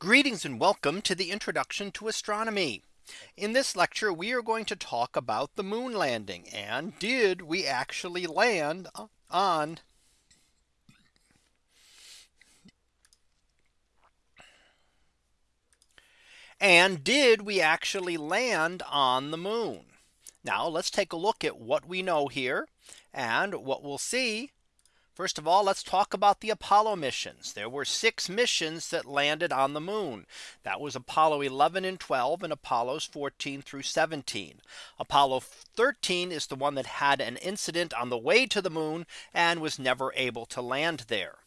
Greetings and welcome to the introduction to astronomy. In this lecture, we are going to talk about the moon landing and did we actually land on and did we actually land on the moon? Now let's take a look at what we know here. And what we'll see First of all, let's talk about the Apollo missions. There were six missions that landed on the moon. That was Apollo 11 and 12 and Apollos 14 through 17. Apollo 13 is the one that had an incident on the way to the moon and was never able to land there.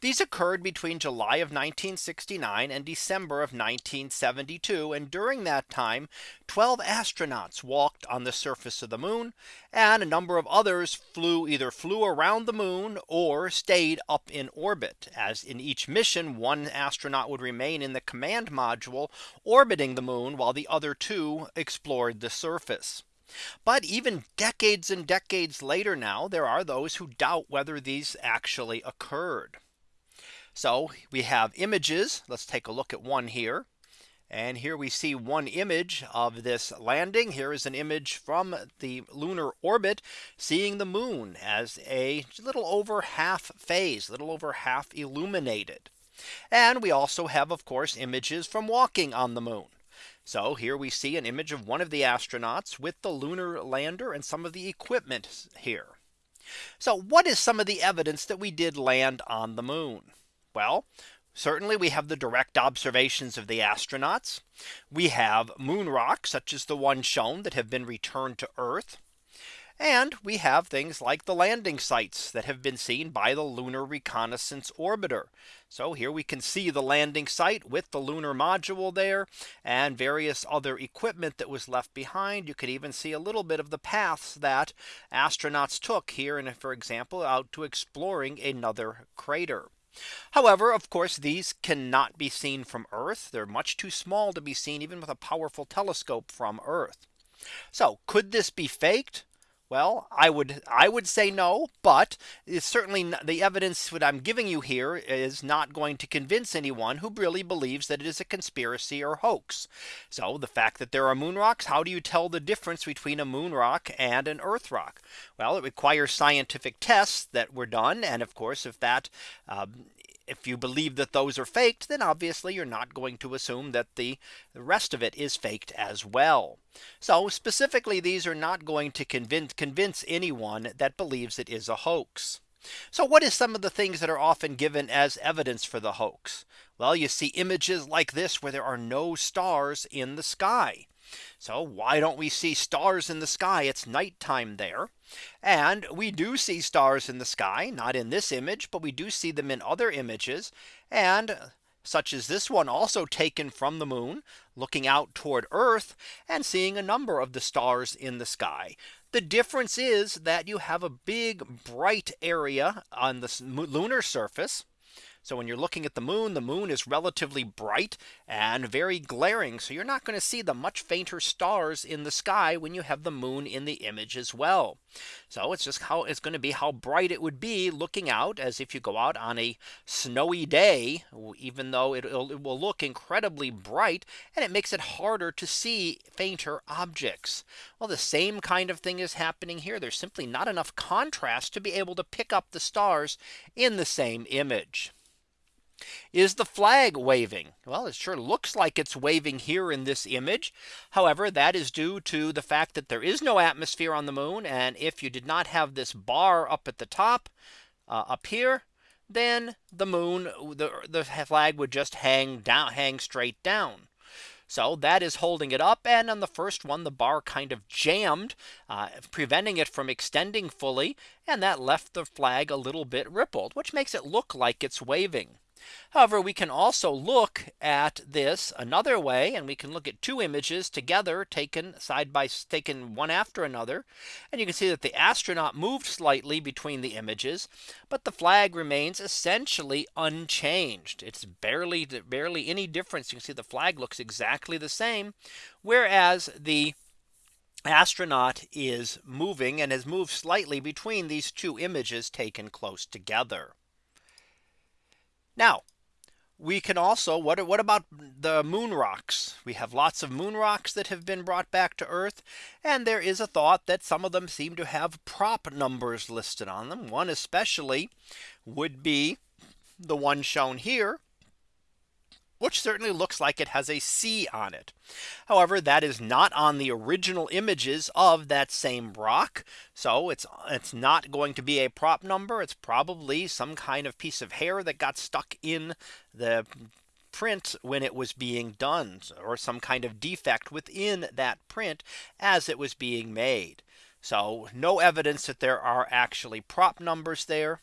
These occurred between July of 1969 and December of 1972. And during that time, 12 astronauts walked on the surface of the moon and a number of others flew either flew around the moon or stayed up in orbit as in each mission one astronaut would remain in the command module orbiting the moon while the other two explored the surface. But even decades and decades later now, there are those who doubt whether these actually occurred. So we have images. Let's take a look at one here. And here we see one image of this landing. Here is an image from the lunar orbit seeing the moon as a little over half phase, little over half illuminated. And we also have, of course, images from walking on the moon. So here we see an image of one of the astronauts with the lunar lander and some of the equipment here. So what is some of the evidence that we did land on the moon? Well, Certainly we have the direct observations of the astronauts. We have moon rocks such as the one shown that have been returned to Earth. And we have things like the landing sites that have been seen by the Lunar Reconnaissance Orbiter. So here we can see the landing site with the lunar module there and various other equipment that was left behind. You could even see a little bit of the paths that astronauts took here and for example out to exploring another crater. However, of course, these cannot be seen from Earth. They're much too small to be seen even with a powerful telescope from Earth. So could this be faked? Well, I would I would say no, but it's certainly the evidence that I'm giving you here is not going to convince anyone who really believes that it is a conspiracy or hoax. So the fact that there are moon rocks, how do you tell the difference between a moon rock and an earth rock? Well, it requires scientific tests that were done. And of course, if that um, if you believe that those are faked, then obviously you're not going to assume that the rest of it is faked as well. So specifically, these are not going to convince convince anyone that believes it is a hoax. So what is some of the things that are often given as evidence for the hoax? Well, you see images like this where there are no stars in the sky. So why don't we see stars in the sky? It's nighttime there. And we do see stars in the sky, not in this image, but we do see them in other images. And such as this one also taken from the moon, looking out toward Earth and seeing a number of the stars in the sky. The difference is that you have a big bright area on the lunar surface so when you're looking at the moon, the moon is relatively bright and very glaring. So you're not going to see the much fainter stars in the sky when you have the moon in the image as well. So it's just how it's going to be how bright it would be looking out as if you go out on a snowy day, even though it, it will look incredibly bright and it makes it harder to see fainter objects. Well, the same kind of thing is happening here. There's simply not enough contrast to be able to pick up the stars in the same image. Is the flag waving? Well, it sure looks like it's waving here in this image. However, that is due to the fact that there is no atmosphere on the moon. And if you did not have this bar up at the top uh, up here, then the moon, the, the flag would just hang down, hang straight down. So that is holding it up. And on the first one, the bar kind of jammed, uh, preventing it from extending fully. And that left the flag a little bit rippled, which makes it look like it's waving. However, we can also look at this another way and we can look at two images together taken side by taken one after another. And you can see that the astronaut moved slightly between the images, but the flag remains essentially unchanged. It's barely barely any difference. You can see the flag looks exactly the same, whereas the astronaut is moving and has moved slightly between these two images taken close together. Now, we can also what what about the moon rocks? We have lots of moon rocks that have been brought back to Earth. And there is a thought that some of them seem to have prop numbers listed on them. One especially would be the one shown here which certainly looks like it has a C on it. However, that is not on the original images of that same rock. So it's it's not going to be a prop number. It's probably some kind of piece of hair that got stuck in the print when it was being done or some kind of defect within that print as it was being made. So no evidence that there are actually prop numbers there.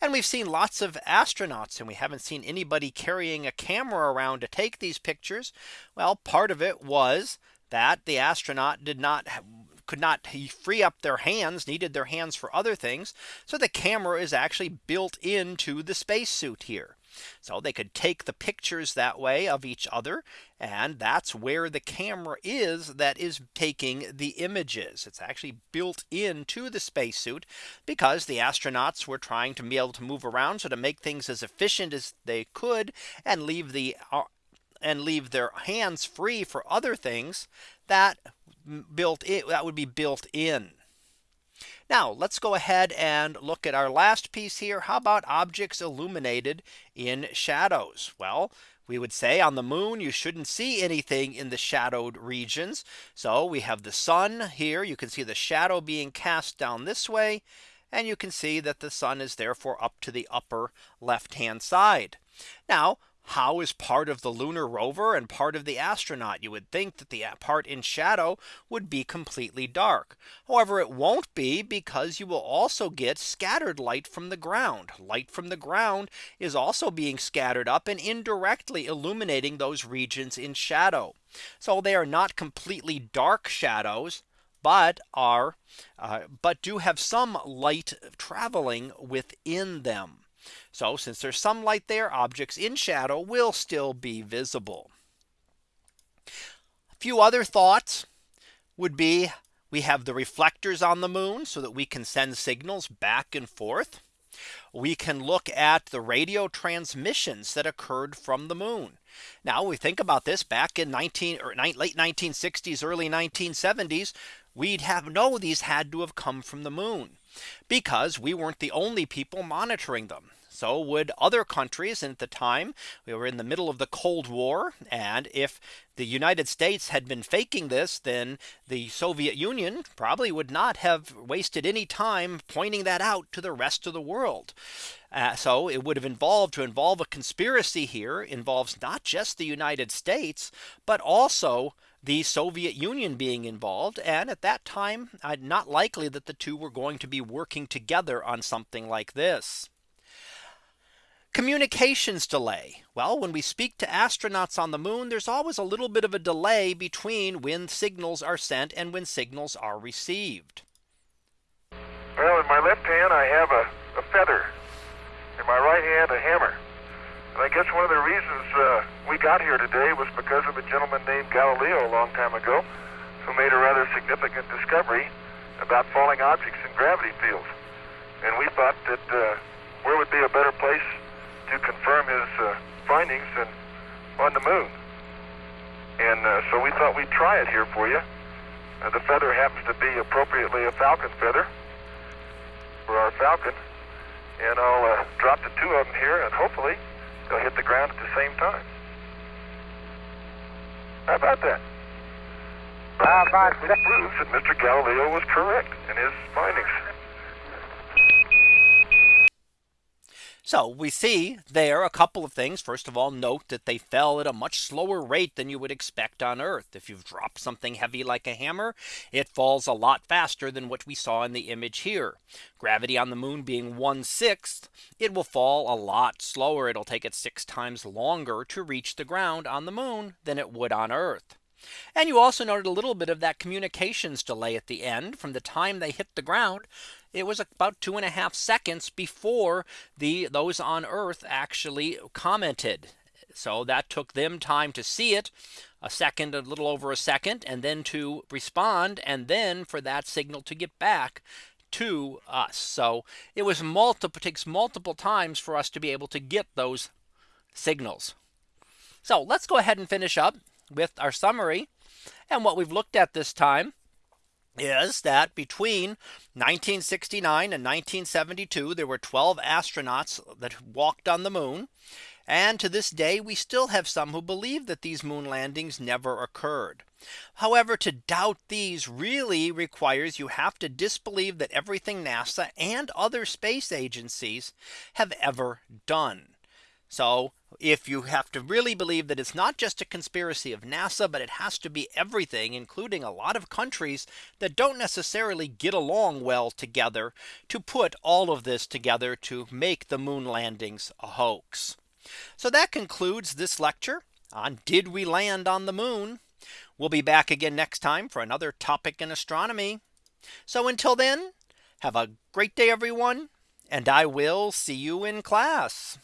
And we've seen lots of astronauts and we haven't seen anybody carrying a camera around to take these pictures. Well, part of it was that the astronaut did not could not free up their hands needed their hands for other things. So the camera is actually built into the spacesuit here. So they could take the pictures that way of each other. And that's where the camera is that is taking the images. It's actually built into the spacesuit because the astronauts were trying to be able to move around. So to make things as efficient as they could and leave the uh, and leave their hands free for other things that built it that would be built in. Now let's go ahead and look at our last piece here. How about objects illuminated in shadows? Well, we would say on the moon, you shouldn't see anything in the shadowed regions. So we have the sun here. You can see the shadow being cast down this way. And you can see that the sun is therefore up to the upper left hand side. Now how is part of the lunar rover and part of the astronaut? You would think that the part in shadow would be completely dark. However, it won't be because you will also get scattered light from the ground. Light from the ground is also being scattered up and indirectly illuminating those regions in shadow. So they are not completely dark shadows but are uh, but do have some light traveling within them. So since there's some light there, objects in shadow will still be visible. A few other thoughts would be we have the reflectors on the moon so that we can send signals back and forth. We can look at the radio transmissions that occurred from the moon. Now we think about this back in 19 or late 1960s, early 1970s, we'd have know these had to have come from the moon because we weren't the only people monitoring them. So would other countries at the time we were in the middle of the Cold War. And if the United States had been faking this, then the Soviet Union probably would not have wasted any time pointing that out to the rest of the world. Uh, so it would have involved to involve a conspiracy here involves not just the United States, but also the Soviet Union being involved. And at that time, uh, not likely that the two were going to be working together on something like this. Communications delay. Well, when we speak to astronauts on the moon, there's always a little bit of a delay between when signals are sent and when signals are received. Well, in my left hand, I have a, a feather. In my right hand, a hammer. And I guess one of the reasons uh, we got here today was because of a gentleman named Galileo a long time ago who made a rather significant discovery about falling objects in gravity fields. And we thought that uh, where would be a better place to confirm his uh, findings and on the moon. And uh, so we thought we'd try it here for you. Uh, the feather happens to be appropriately a falcon feather for our falcon. And I'll uh, drop the two of them here, and hopefully they'll hit the ground at the same time. How about that? How about that? proves that Mr. Galileo was correct in his findings. So we see there a couple of things. First of all, note that they fell at a much slower rate than you would expect on Earth. If you've dropped something heavy like a hammer, it falls a lot faster than what we saw in the image here. Gravity on the moon being one sixth, it will fall a lot slower. It'll take it six times longer to reach the ground on the moon than it would on Earth. And you also noted a little bit of that communications delay at the end from the time they hit the ground it was about two and a half seconds before the those on Earth actually commented. So that took them time to see it a second, a little over a second, and then to respond, and then for that signal to get back to us. So it was multiple takes multiple times for us to be able to get those signals. So let's go ahead and finish up with our summary. And what we've looked at this time is that between 1969 and 1972, there were 12 astronauts that walked on the moon. And to this day, we still have some who believe that these moon landings never occurred. However, to doubt these really requires you have to disbelieve that everything NASA and other space agencies have ever done. So if you have to really believe that it's not just a conspiracy of NASA, but it has to be everything, including a lot of countries that don't necessarily get along well together to put all of this together to make the moon landings a hoax. So that concludes this lecture on did we land on the moon? We'll be back again next time for another topic in astronomy. So until then, have a great day, everyone, and I will see you in class.